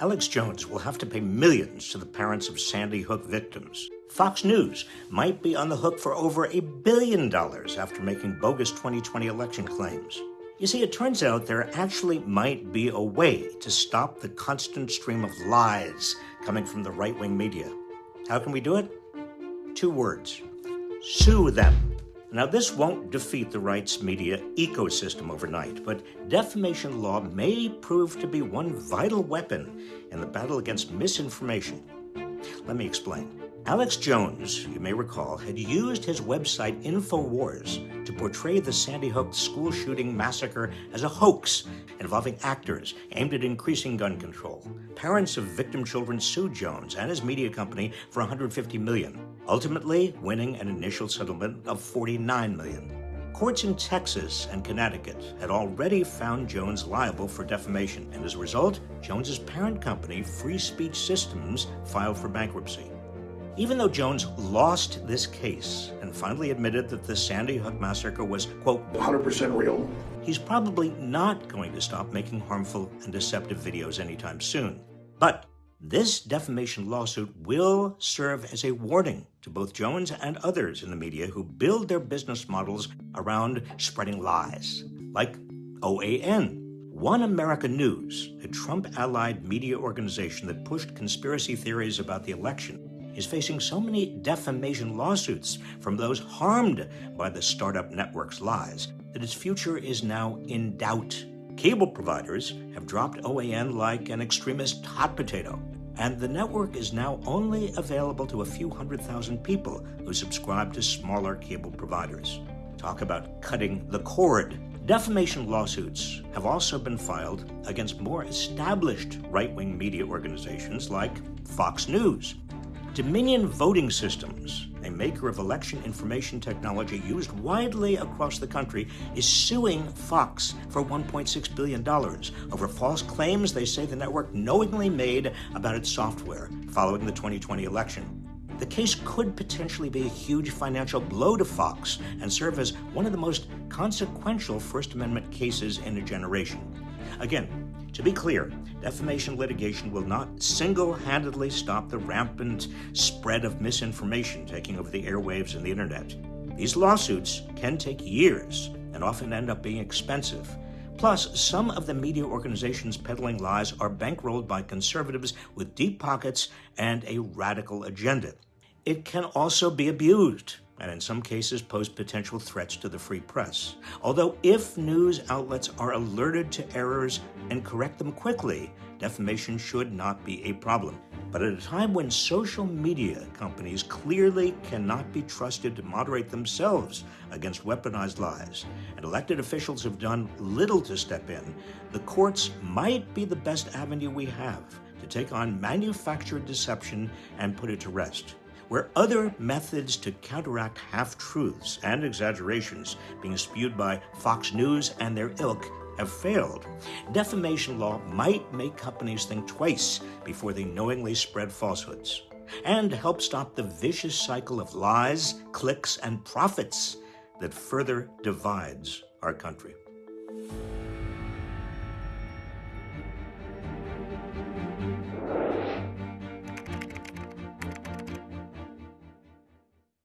Alex Jones will have to pay millions to the parents of Sandy Hook victims. Fox News might be on the hook for over a billion dollars after making bogus 2020 election claims. You see, it turns out there actually might be a way to stop the constant stream of lies coming from the right wing media. How can we do it? Two words sue them. Now, this won't defeat the rights media ecosystem overnight, but defamation law may prove to be one vital weapon in the battle against misinformation. Let me explain. Alex Jones, you may recall, had used his website InfoWars to portray the Sandy Hook school shooting massacre as a hoax involving actors aimed at increasing gun control. Parents of victim children sued Jones and his media company for 150 million, ultimately winning an initial settlement of 49 million. Courts in Texas and Connecticut had already found Jones liable for defamation, and as a result, Jones's parent company, Free Speech Systems, filed for bankruptcy. Even though Jones lost this case and finally admitted that the Sandy Hook massacre was, quote, 100% real, he's probably not going to stop making harmful and deceptive videos anytime soon. But this defamation lawsuit will serve as a warning to both Jones and others in the media who build their business models around spreading lies, like OAN, One America News, a Trump allied media organization that pushed conspiracy theories about the election is facing so many defamation lawsuits from those harmed by the startup network's lies that its future is now in doubt. Cable providers have dropped OAN like an extremist hot potato, and the network is now only available to a few hundred thousand people who subscribe to smaller cable providers. Talk about cutting the cord. Defamation lawsuits have also been filed against more established right wing media organizations like Fox News, Dominion Voting Systems, maker of election information technology used widely across the country, is suing Fox for $1.6 billion over false claims they say the network knowingly made about its software following the 2020 election. The case could potentially be a huge financial blow to Fox and serve as one of the most consequential First Amendment cases in a generation. Again, to be clear, defamation litigation will not single handedly stop the rampant spread of misinformation taking over the airwaves and the internet. These lawsuits can take years and often end up being expensive. Plus, some of the media organizations peddling lies are bankrolled by conservatives with deep pockets and a radical agenda. It can also be abused and in some cases pose potential threats to the free press. Although if news outlets are alerted to errors and correct them quickly, defamation should not be a problem. But at a time when social media companies clearly cannot be trusted to moderate themselves against weaponized lies, and elected officials have done little to step in, the courts might be the best avenue we have to take on manufactured deception and put it to rest where other methods to counteract half truths and exaggerations being spewed by Fox News and their ilk have failed. Defamation law might make companies think twice before they knowingly spread falsehoods and help stop the vicious cycle of lies, clicks, and profits that further divides our country.